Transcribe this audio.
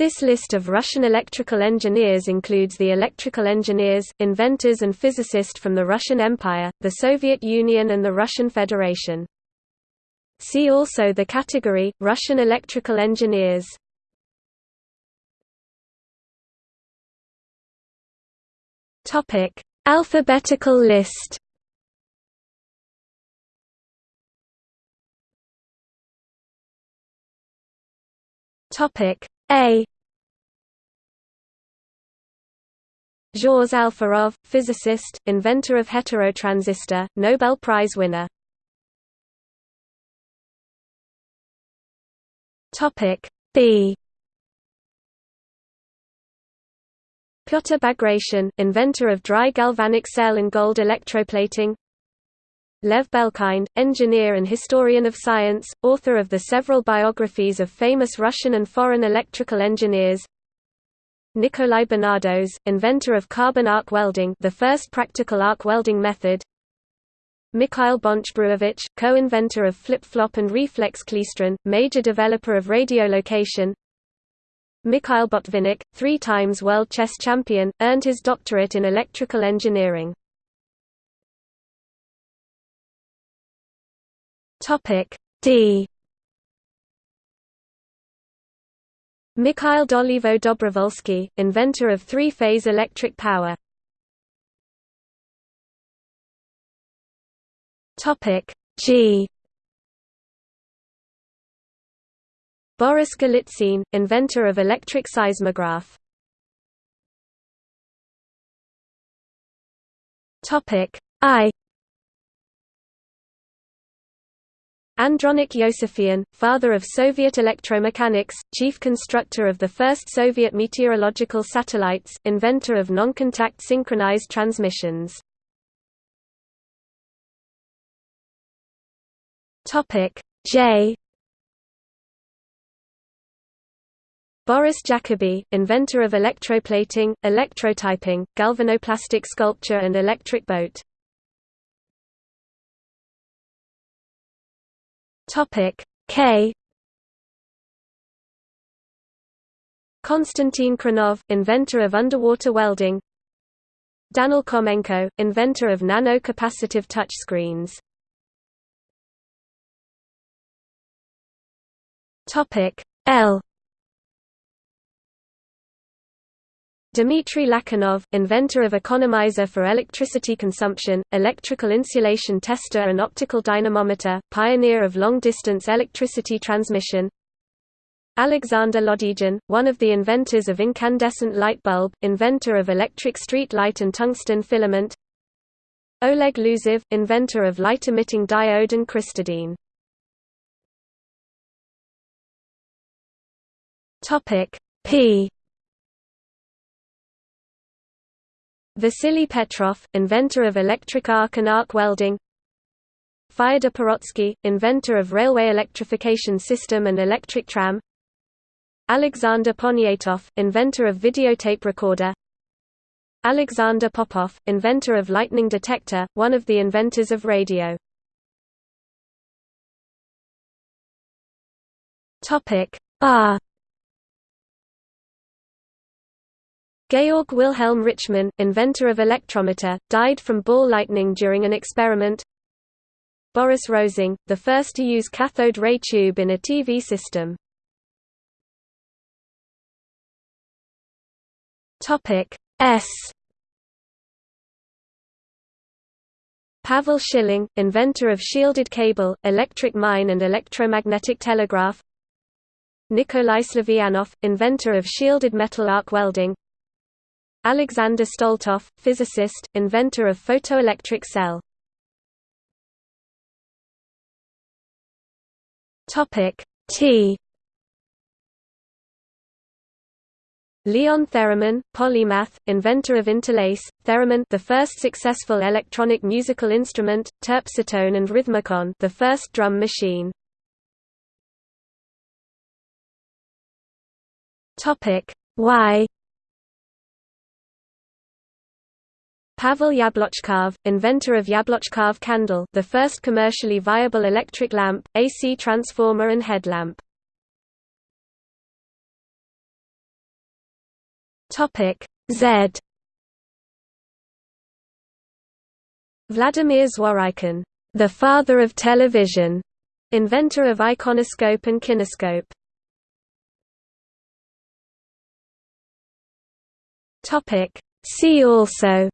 This list of Russian electrical engineers includes the electrical engineers, inventors and physicists from the Russian Empire, the Soviet Union and the Russian Federation. See also the category, Russian electrical engineers. Alphabetical list Topic A. Zhores Alferov, physicist, inventor of heterotransistor, Nobel Prize winner. Topic B. Pyotr Bagration, inventor of dry galvanic cell and gold electroplating Lev Belkind, engineer and historian of science, author of the several biographies of famous Russian and foreign electrical engineers. Nikolai Benardos, inventor of carbon arc welding the first practical arc welding method. Mikhail Bonch-Bruevich, co-inventor of flip-flop and reflex klystron, major developer of radiolocation. Mikhail Botvinnik, three times world chess champion, earned his doctorate in electrical engineering Topic D Mikhail Dolivo Dobrovolsky, inventor of three-phase electric power. Topic G Boris Golitsyn, inventor of electric seismograph. Topic I Andronik Iosifyan, father of Soviet electromechanics, chief constructor of the first Soviet meteorological satellites, inventor of non-contact synchronized transmissions. J Boris Jacobi, inventor of electroplating, electrotyping, galvanoplastic sculpture and electric boat. Topic. K. Konstantin Khrenov, inventor of underwater welding. Daniel Komenko, inventor of nano-capacitive touchscreens Topic. L Dmitry Lachinov, inventor of economizer for electricity consumption, electrical insulation tester and optical dynamometer, pioneer of long-distance electricity transmission. Alexander Lodygin, one of the inventors of incandescent light bulb, inventor of electric street light and tungsten filament. Oleg Losev, inventor of light-emitting diode and crystadyne. P Vasily Petrov, inventor of electric arc and arc welding. Fyodor Pirotsky, inventor of railway electrification system and electric tram. Alexander Poniatov, inventor of videotape recorder. Alexander Popov, inventor of lightning detector, one of the inventors of radio. R Georg Wilhelm Richmann, inventor of electrometer, died from ball lightning during an experiment. Boris Rosing, the first to use cathode ray tube in a TV system. Topic S Pavel Schilling, inventor of shielded cable, electric mine and electromagnetic telegraph Nikolai Slavyanov, inventor of shielded metal arc welding Alexander Stoletov, physicist, inventor of photoelectric cell. Topic T. Leon Theremin, polymath, inventor of interlace, theremin, the first successful electronic musical instrument, terpsitone and rhythmicon, the first drum machine. Topic Y. Pavel Yablochkov, inventor of Yablochkov candle the first commercially viable electric lamp, AC transformer and headlamp. Z Vladimir Zworykin, the father of television, inventor of iconoscope and kinescope. See also